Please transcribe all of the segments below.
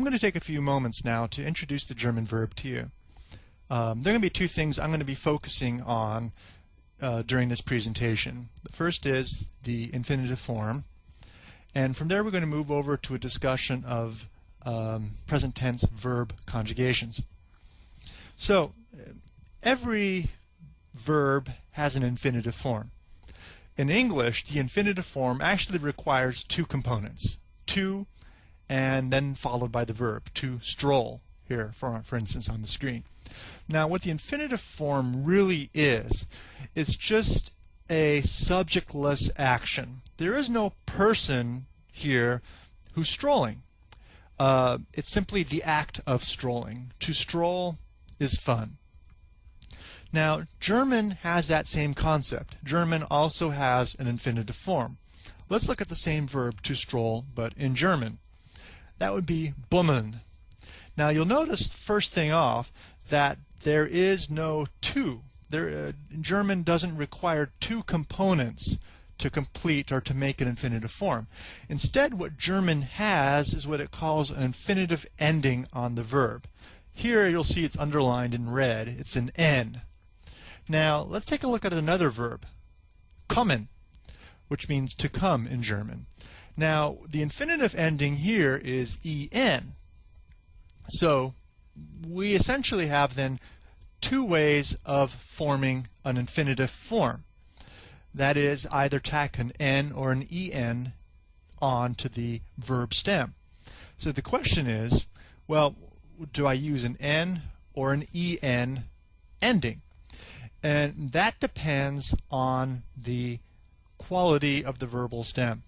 I'm going to take a few moments now to introduce the German verb to you. Um, there are going to be two things I'm going to be focusing on uh, during this presentation. The first is the infinitive form, and from there we're going to move over to a discussion of um, present tense verb conjugations. So, every verb has an infinitive form. In English, the infinitive form actually requires two components. To and then followed by the verb, to stroll, here, for, for instance, on the screen. Now, what the infinitive form really is, it's just a subjectless action. There is no person here who's strolling. Uh, it's simply the act of strolling. To stroll is fun. Now, German has that same concept. German also has an infinitive form. Let's look at the same verb to stroll, but in German. That would be bummeln. Now you'll notice first thing off that there is no to. There, uh, German doesn't require two components to complete or to make an infinitive form. Instead, what German has is what it calls an infinitive ending on the verb. Here you'll see it's underlined in red. It's an N. Now let's take a look at another verb, kommen, which means to come in German. Now, the infinitive ending here is en. So we essentially have then two ways of forming an infinitive form. That is either tack an n or an en on to the verb stem. So the question is, well, do I use an n or an en ending? And that depends on the quality of the verbal stem.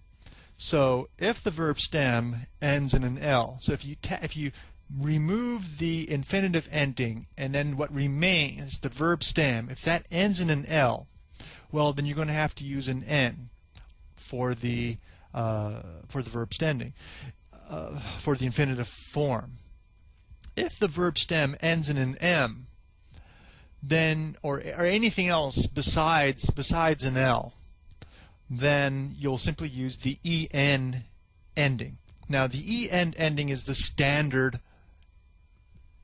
So if the verb stem ends in an L, so if you if you remove the infinitive ending and then what remains, the verb stem, if that ends in an L, well then you're going to have to use an N for the uh, for the verb stemming, uh, for the infinitive form. If the verb stem ends in an M, then or or anything else besides besides an L, then you'll simply use the en ending. Now the en ending is the standard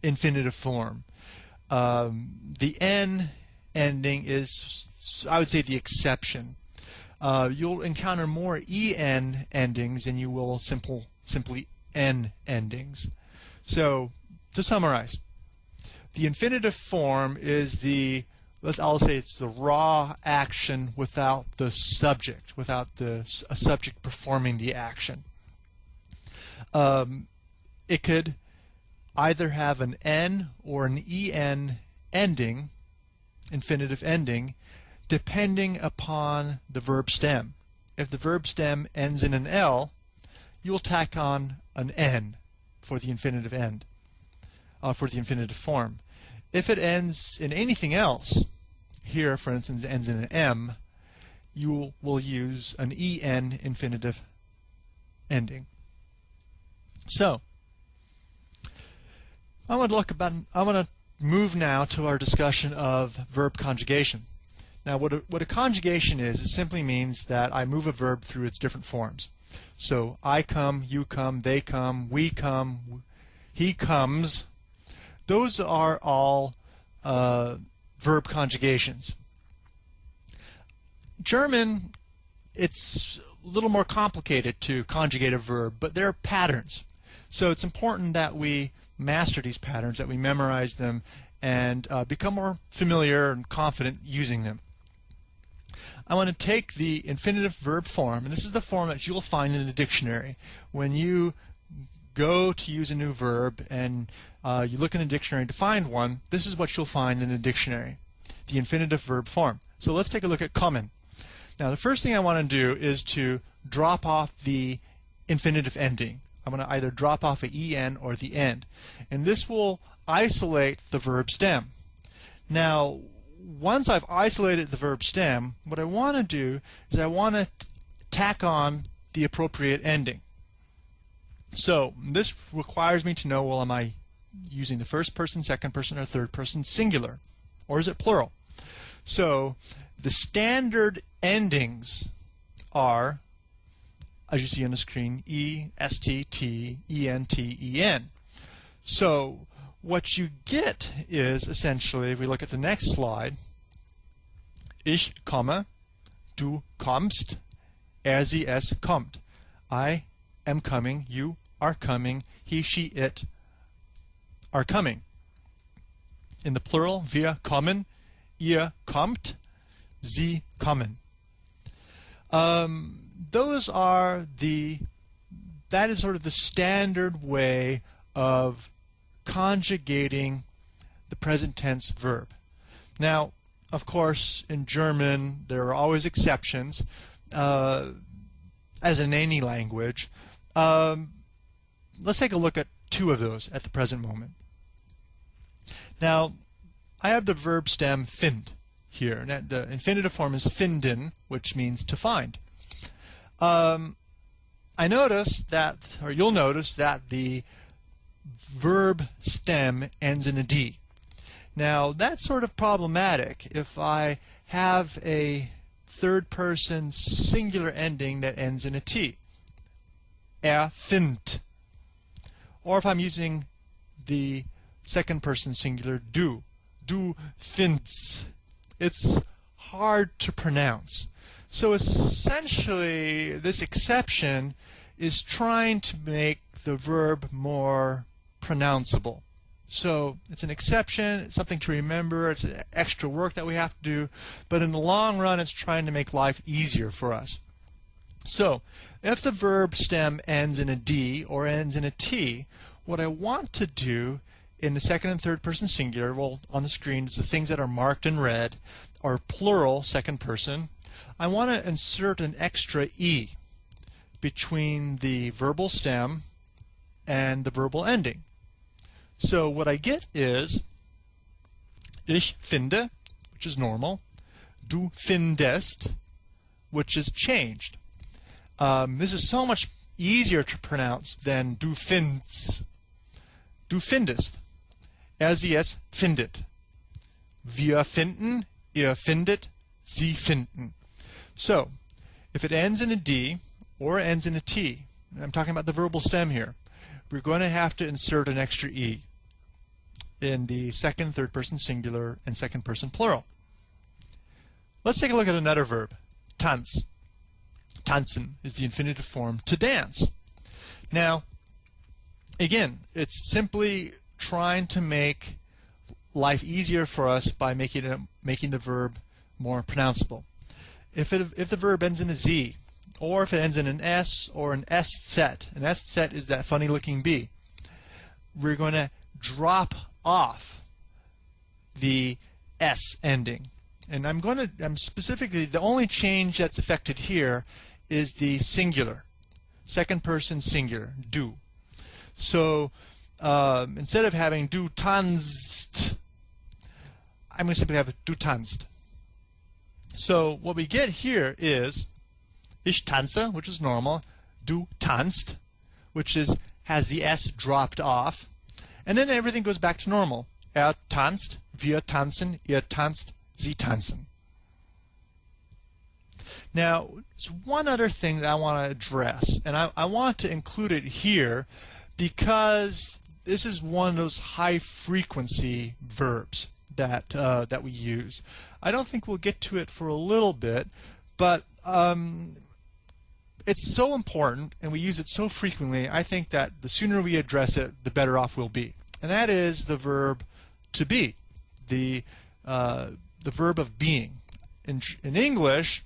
infinitive form. Um, the n ending is, I would say, the exception. Uh, you'll encounter more en endings than you will simple, simply n endings. So, to summarize, the infinitive form is the let's I'll say it's the raw action without the subject, without the a subject performing the action. Um, it could either have an n or an en ending, infinitive ending, depending upon the verb stem. If the verb stem ends in an l, you'll tack on an n for the infinitive end, uh, for the infinitive form. If it ends in anything else, here for instance ends in an M, you will use an EN infinitive ending. So, I want to look about, I want to move now to our discussion of verb conjugation. Now what a, what a conjugation is, it simply means that I move a verb through its different forms. So I come, you come, they come, we come, he comes, those are all uh, verb conjugations. German, it's a little more complicated to conjugate a verb, but there are patterns. So it's important that we master these patterns, that we memorize them, and uh, become more familiar and confident using them. I want to take the infinitive verb form, and this is the form that you'll find in the dictionary. When you go to use a new verb and uh, you look in the dictionary to find one, this is what you'll find in the dictionary, the infinitive verb form. So let's take a look at kommen. Now the first thing I want to do is to drop off the infinitive ending. I'm going to either drop off a en or the end. And this will isolate the verb stem. Now, once I've isolated the verb stem, what I want to do is I want to tack on the appropriate ending. So this requires me to know, well, am I using the first person, second person, or third person singular? Or is it plural? So the standard endings are, as you see on the screen, E, S, T, T, E, N, T, E, N. So what you get is essentially, if we look at the next slide, ich komme, du kommst, er, sie, es kommt. I am coming, you are coming, he, she, it are coming. In the plural, wir kommen, ihr kommt, sie kommen. Um, those are the that is sort of the standard way of conjugating the present tense verb. Now, of course, in German, there are always exceptions, uh, as in any language. Um, let's take a look at two of those at the present moment. Now, I have the verb stem find here. And the infinitive form is finden, which means to find. Um, I notice that, or you'll notice that the verb stem ends in a D. Now, that's sort of problematic if I have a third person singular ending that ends in a T. Er findet. Or if I'm using the second person singular du. Du findest. It's hard to pronounce. So essentially, this exception is trying to make the verb more pronounceable. So it's an exception, it's something to remember, it's extra work that we have to do, but in the long run, it's trying to make life easier for us. So if the verb stem ends in a D or ends in a T, what I want to do in the second and third person singular, well, on the screen, is the things that are marked in red, are plural second person. I want to insert an extra E between the verbal stem and the verbal ending. So what I get is ich finde, which is normal, du findest, which is changed. Um, this is so much easier to pronounce than du findst. Du findest. Er, sie, es findet. Wir finden, ihr findet, sie finden. So, if it ends in a D or ends in a T, I'm talking about the verbal stem here, we're going to have to insert an extra E in the second, third person singular, and second person plural. Let's take a look at another verb, tanz. Tanzen is the infinitive form to dance. Now, again, it's simply trying to make life easier for us by making it, making the verb more pronounceable. If it, if the verb ends in a z, or if it ends in an s or an s set, an Eszett is that funny looking b, we're going to drop off the s ending. And I'm going to, I'm specifically, the only change that's affected here is the singular, second person singular, du. So um, instead of having du tanzt, I'm going to simply have du tanzt. So what we get here is ich tanze, which is normal, du tanzt, which is has the s dropped off, and then everything goes back to normal. Er tanzt, wir tanzen, ihr tanzt, sie tanzen. Now, there's one other thing that I want to address, and I, I want to include it here because this is one of those high frequency verbs that uh, that we use. I don't think we'll get to it for a little bit, but um, it's so important and we use it so frequently. I think that the sooner we address it, the better off we'll be. And that is the verb to be, the uh, the verb of being. In in English,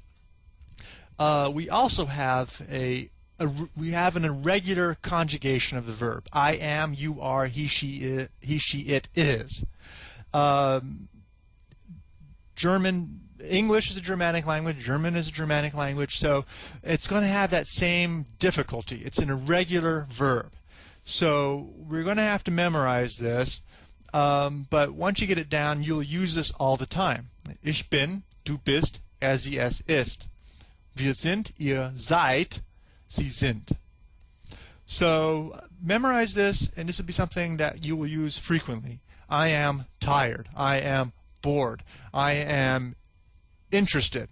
uh, we also have a a, we have an irregular conjugation of the verb. I am, you are, he, she, it, he, she, it is. Um, German, English is a Germanic language, German is a Germanic language, so it's going to have that same difficulty. It's an irregular verb. So we're going to have to memorize this, um, but once you get it down, you'll use this all the time. Ich bin, du bist, er, sie, es ist. Wir sind, ihr seid, sie sind. So memorize this, and this will be something that you will use frequently. I am tired. I am bored. I am interested.